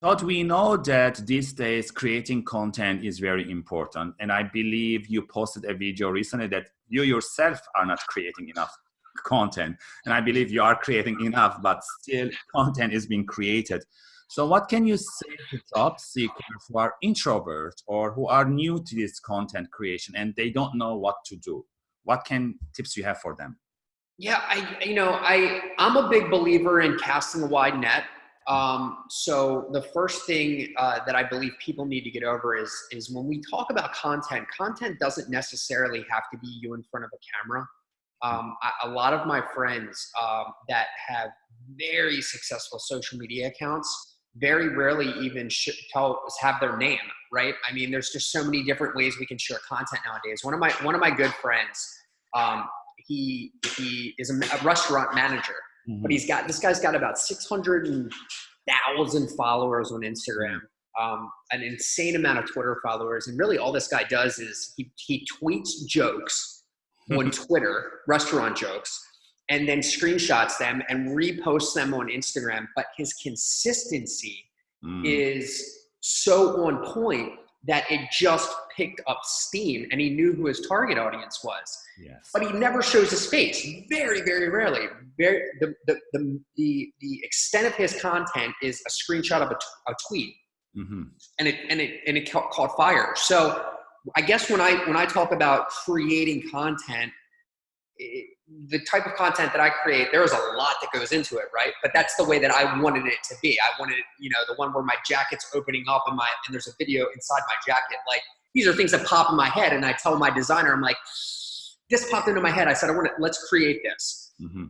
But we know that these days creating content is very important. And I believe you posted a video recently that you yourself are not creating enough content. And I believe you are creating enough, but still content is being created. So what can you say to job seekers who are introverts or who are new to this content creation and they don't know what to do? What can tips you have for them? Yeah, I you know I I'm a big believer in casting a wide net. Um, so the first thing uh, that I believe people need to get over is is when we talk about content, content doesn't necessarily have to be you in front of a camera. Um, a lot of my friends um, that have very successful social media accounts very rarely even tell have their name right? I mean there's just so many different ways we can share content nowadays. One of my one of my good friends um, he he is a, a restaurant manager mm-hmm. but he's got this guy's got about 600,000 followers on instagram um, an insane amount of twitter followers and really all this guy does is he, he tweets jokes on Twitter, restaurant jokes, and then screenshots them and reposts them on Instagram. But his consistency mm. is so on point that it just picked up steam and he knew who his target audience was. Yes. But he never shows his face. Very, very rarely. Very the the the the, the extent of his content is a screenshot of a, t- a tweet. Mm-hmm. And it and it and it caught, caught fire. So I guess when I when I talk about creating content, it, the type of content that I create, there is a lot that goes into it, right? But that's the way that I wanted it to be. I wanted, you know, the one where my jacket's opening up and my and there's a video inside my jacket. Like these are things that pop in my head, and I tell my designer, I'm like, this popped into my head. I said, I want to let's create this. Mm-hmm.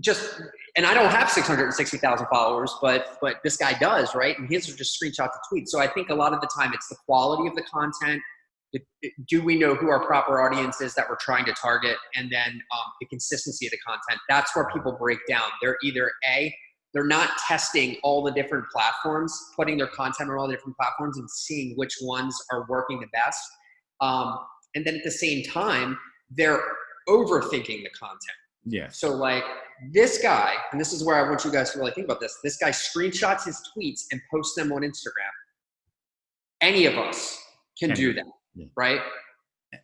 Just and I don't have 660,000 followers, but but this guy does, right? And his are just screenshots of tweets. So I think a lot of the time it's the quality of the content do we know who our proper audience is that we're trying to target? And then um, the consistency of the content. That's where people break down. They're either a they're not testing all the different platforms putting their content on all the different platforms and seeing which ones are working the best um, and then at the same time they're overthinking the content. Yeah so like this guy and this is where i want you guys to really think about this this guy screenshots his tweets and posts them on instagram. Any of us can. do that yeah. right?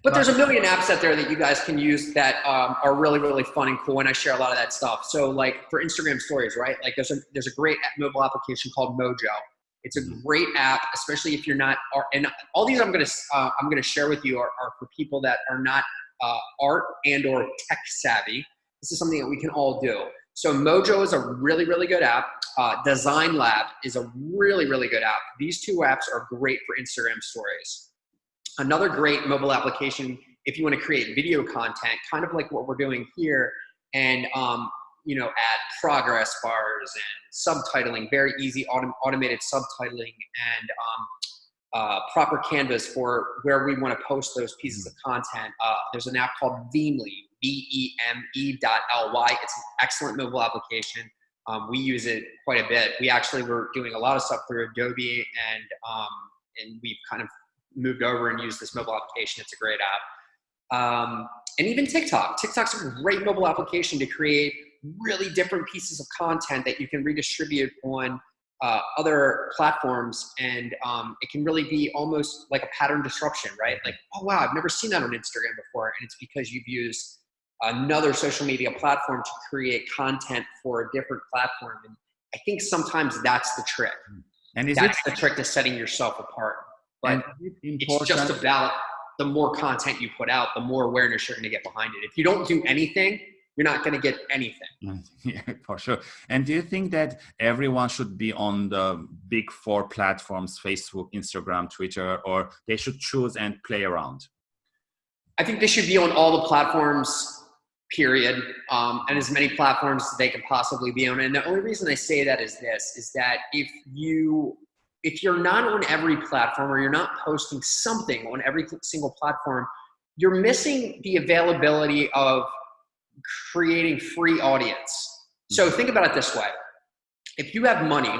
But there's a million apps out there that you guys can use that um, are really, really fun and cool. And I share a lot of that stuff. So like for Instagram stories, right? Like there's a, there's a great mobile application called Mojo. It's a mm-hmm. great app, especially if you're not, and all these I'm going to, uh, I'm going to share with you are, are, for people that are not uh, art and or tech savvy. This is something that we can all do. So Mojo is a really, really good app. Uh, Design Lab is a really, really good app. These two apps are great for Instagram stories. Another great mobile application if you want to create video content, kind of like what we're doing here, and um, you know, add progress bars and subtitling, very easy autom automated subtitling and um, uh, proper canvas for where we want to post those pieces of content. Uh, there's an app called Veme.ly, V-E-M-E dot L-Y. It's an excellent mobile application. Um, we use it quite a bit. We actually were doing a lot of stuff through Adobe and um, and we've kind of moved over and used this mobile application. It's a great app. Um, and even TikTok. TikTok's a great mobile application to create really different pieces of content that you can redistribute on uh, other platforms. And um, it can really be almost like a pattern disruption, right? Like, oh, wow, I've never seen that on Instagram before. And it's because you've used another social media platform to create content for a different platform. And I think sometimes that's the trick. And that's it- the trick to setting yourself apart. But it's just about the more content you put out, the more awareness you're going to get behind it. If you don't do anything, you're not going to get anything. Yeah, for sure. And do you think that everyone should be on the big four platforms Facebook, Instagram, Twitter, or they should choose and play around? I think they should be on all the platforms, period, um, and as many platforms as they can possibly be on. And the only reason I say that is this: is that if you if you're not on every platform or you're not posting something on every single platform, you're missing the availability of creating free audience. So mm-hmm. think about it this way. If you have money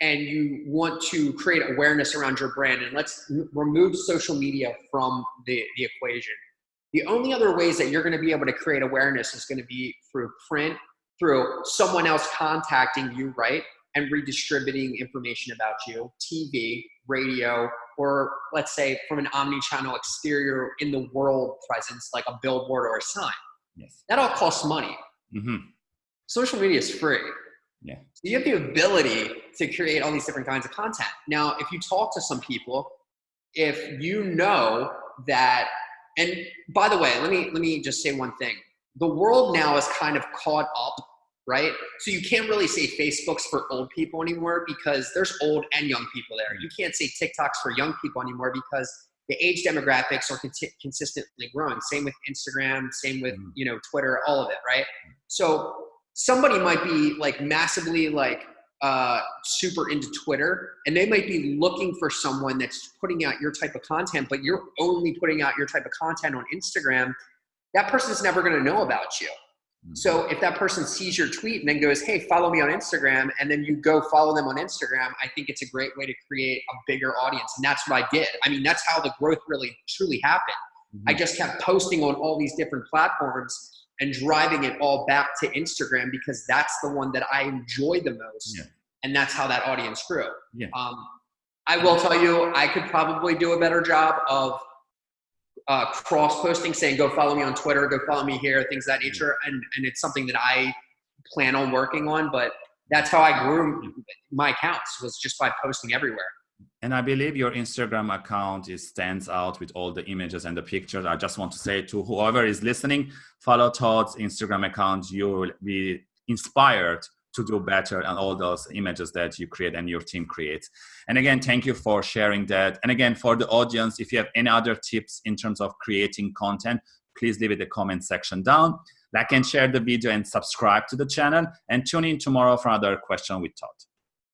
and you want to create awareness around your brand, and let's remove social media from the, the equation, the only other ways that you're going to be able to create awareness is going to be through print, through someone else contacting you, right? And redistributing information about you, TV, radio, or let's say from an omni-channel exterior in the world presence, like a billboard or a sign. Yes. That all costs money. Mm-hmm. Social media is free. Yeah. So you have the ability to create all these different kinds of content. Now, if you talk to some people, if you know that, and by the way, let me let me just say one thing. The world now is kind of caught up, right? So you can't really say Facebook's for old people anymore because there's old and young people there. You can't say TikTok's for young people anymore because the age demographics are consistently growing. Same with Instagram, same with mm-hmm. you know Twitter, all of it, right? So somebody might be like massively like uh, super into Twitter, and they might be looking for someone that's putting out your type of content, but you're only putting out your type of content on Instagram. That person's never going to know about you. Mm-hmm. So if that person sees your tweet and then goes, "Hey, follow me on Instagram," and then you go follow them on Instagram, I think it's a great way to create a bigger audience, and that's what I did. I mean, that's how the growth really truly happened. Mm-hmm. I just kept posting on all these different platforms and driving it all back to Instagram because that's the one that I enjoy the most, yeah. and that's how that audience grew. Yeah. Um, I will tell you, I could probably do a better job of uh, cross posting, saying go follow me on Twitter, go follow me here, things of that nature, and and it's something that I plan on working on. But that's how I grew my accounts was just by posting everywhere. And I believe your Instagram account is stands out with all the images and the pictures. I just want to say to whoever is listening, follow Todd's Instagram account. You will be inspired to do better on all those images that you create and your team creates. And again, thank you for sharing that. And again, for the audience, if you have any other tips in terms of creating content, please leave it the comment section down. Like and share the video and subscribe to the channel and tune in tomorrow for another question with Todd.